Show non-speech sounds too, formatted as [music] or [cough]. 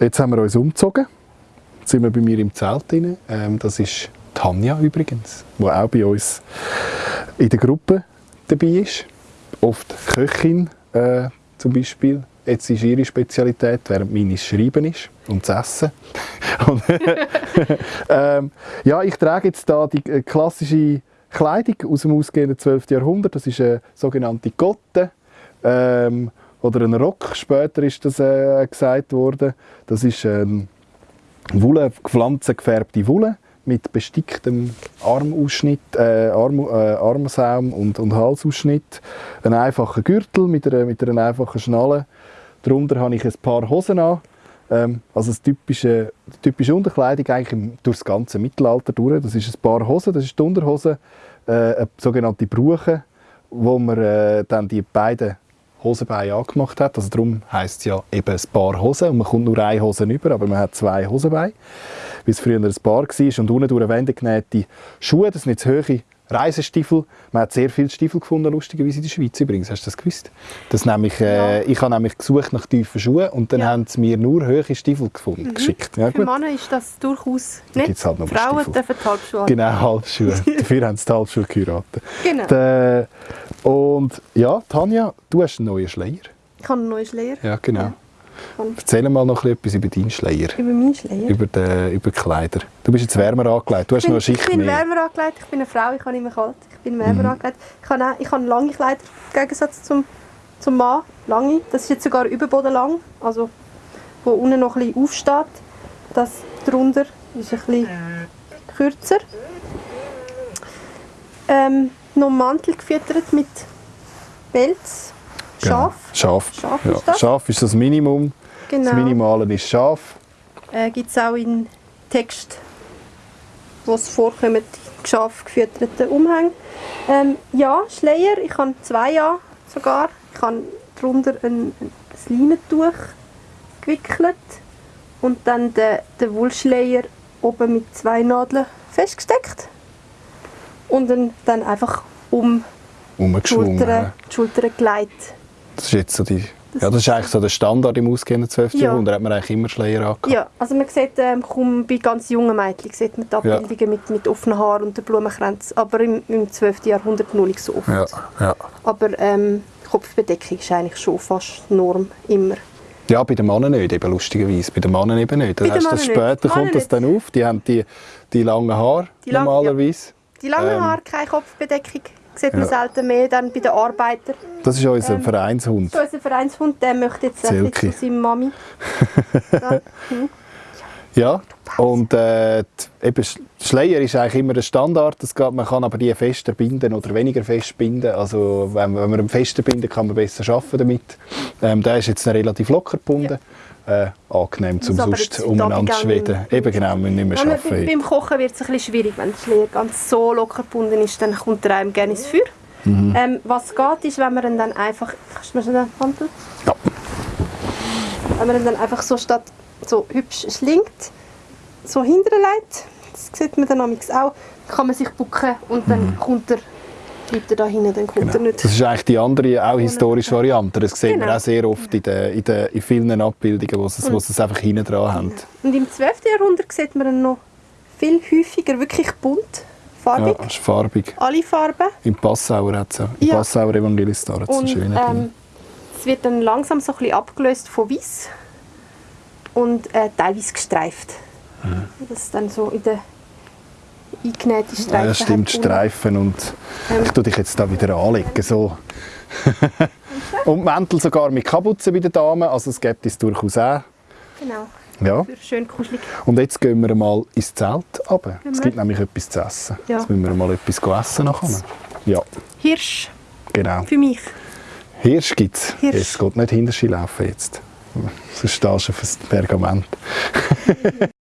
Jetzt haben wir uns umgezogen. Jetzt sind wir bei mir im Zelt drin. Ähm, das ist Tanja übrigens, die auch bei uns in der Gruppe dabei ist. Oft Köchin äh, zum Beispiel. Jetzt ist ihre Spezialität, während meine Schreiben ist und das Essen. [laughs] und, [laughs] ähm, ja, ich trage jetzt da die äh, klassische Kleidung aus dem ausgehenden 12. Jahrhundert. Das ist eine sogenannte Gotte. Ähm, oder ein Rock, später ist das äh, gesagt worden. Das ist ähm, Wolle, gefärbte Wolle mit besticktem Armausschnitt, äh, Arm, äh, Armsaum und, und Halsausschnitt. Ein einfacher Gürtel mit einer, mit einer einfachen Schnalle. Darunter habe ich ein paar Hosen an. Ähm, also das typische, die typische Unterkleidung eigentlich durch das ganze Mittelalter durch. Das ist ein paar Hosen, das ist die Unterhose, äh, eine sogenannte Bruche, wo man äh, dann die beiden Hosenbeine angemacht hat. Also darum heisst es ja eben ein Paar Hosen und man kommt nur eine Hose über, aber man hat zwei Hosenbeine, wie es früher ein Paar war. Und unten durch Wände genähte Schuhe, das sind jetzt hohe Reisestiefel. Man hat sehr viele Stiefel gefunden, lustigerweise in der Schweiz übrigens. Hast du das gewusst? Das nämlich, äh, Ich habe nämlich gesucht nach tiefen Schuhen und dann ja. haben sie mir nur hohe Stiefel gefunden, mhm. geschickt. Ja, Für Männer ist das durchaus nicht. Halt noch Frauen Stiefel. dürfen Halbschuhe Genau, Halbschuhe. [laughs] Dafür haben sie die Halbschuhe geheiratet. Genau. De, und ja, Tanja, du hast einen neuen Schleier. Ich habe einen neuen Schleier. Ja, genau. Ja. Erzähl mal noch etwas über deinen Schleier. Über meinen Schleier? Über die, über die Kleider. Du bist jetzt wärmer angelegt, du hast bin, noch eine Schicht Ich bin mehr. wärmer angelegt, ich bin eine Frau, ich habe immer kalt. Ich bin wärmer mhm. angelegt. Ich habe, ich habe lange Kleider, im Gegensatz zum, zum Mann. Lange. Das ist jetzt sogar überbodenlang, also wo unten noch ein bisschen aufsteht. Das drunter ist ein bisschen kürzer. Ähm, noch Mantel gefüttert mit Pelz. Schaf. Genau. Schaf. Schaf, ja. ist das? Schaf ist das Minimum. Genau. Das Minimale ist Schaf. Äh, Gibt es auch in Text, wo es vorkommt, Schaf gefütterten Umhänge. Ähm, ja, Schleier, ich habe zwei an sogar. Ich habe darunter ein, ein Leinentuch gewickelt und dann den, den Wollschleier oben mit zwei Nadeln festgesteckt und dann, dann einfach um die Schultern, die Schultern gelegt. Das ist jetzt so die das ja, das ist eigentlich so der Standard im ausgehenden 12. Ja. Jahrhundert. hat man eigentlich immer Schleier angehabt. Ja, also man sieht ähm, kaum bei ganz jungen Mädchen sieht man die Abbildungen ja. mit, mit offenen Haaren und der Blumenkranz, aber im, im 12. Jahrhundert noch nicht so oft. Ja. Ja. Aber ähm, Kopfbedeckung ist eigentlich schon fast Norm, immer. Ja, bei den Männern nicht, eben lustigerweise. Bei den Männern eben nicht. Bei das später kommt das dann auf. Die haben die, die langen Haare die lang, normalerweise. Ja. Die langen ähm, Haare, keine Kopfbedeckung sieht man ja. selten mehr dann bei den Arbeitern. Das ist unser ähm, Vereinshund. Das ist unser Vereinshund, der möchte jetzt ein zu seiner Mami. [laughs] hm. Ja, und äh, eben Schleier ist eigentlich immer ein Standard. Das geht, man kann aber die fester binden oder weniger fest binden. Also wenn, wenn man ihn fester binden kann man besser arbeiten damit. Ähm, der ist jetzt relativ locker gebunden. Ja äh, angenehm zum sonst umeinander schweden. Eben genau, wir nicht mehr arbeiten. Beim Kochen wird es ein bisschen schwierig, wenn der Schleier ganz so locker gebunden ist, dann kommt er einem gerne ins Feuer. Mhm. Ähm, was geht, ist, wenn man ihn dann einfach... Kannst du mir schon den Handel? Ja. Wenn man ihn dann einfach so statt so hübsch schlingt, so hinterlegt, das sieht man dann auch, kann man sich bucken und dann mhm. kommt er bleibt er da hinten, dann kommt genau. er nicht. Das ist eigentlich die andere, auch historische Variante. Das sieht genau. man auch sehr oft in, den, in, den, in vielen Abbildungen, wo sie, wo es einfach hinten dran haben. Und im 12. Jahrhundert sieht man ihn noch viel häufiger, wirklich bunt, farbig. Ja, ist farbig. Alle Farben. Im Passauer hat es Im ja. Passauer Evangelistar hat es einen schönen ähm, Es wird dann langsam so ein bisschen abgelöst von weiß und äh, teilweise gestreift. Mhm. Das ist dann so in der eingenähte Streifen Ja, stimmt, Streifen und ähm. ich tue dich jetzt da wieder anlegen, so. [laughs] und Mäntel sogar mit Kapuzen bei den Damen, also es gibt es durchaus auch. Genau. Ja. Schön kuschelig. Und jetzt gehen wir mal ins Zelt runter. Es gibt nämlich etwas zu essen. Ja. Jetzt müssen wir mal etwas essen nachher. Ja. Hirsch. Genau. Für mich. Hirsch gibt es. Es geht nicht hinter laufen jetzt. Sonst stehst du auf das Pergament. [laughs]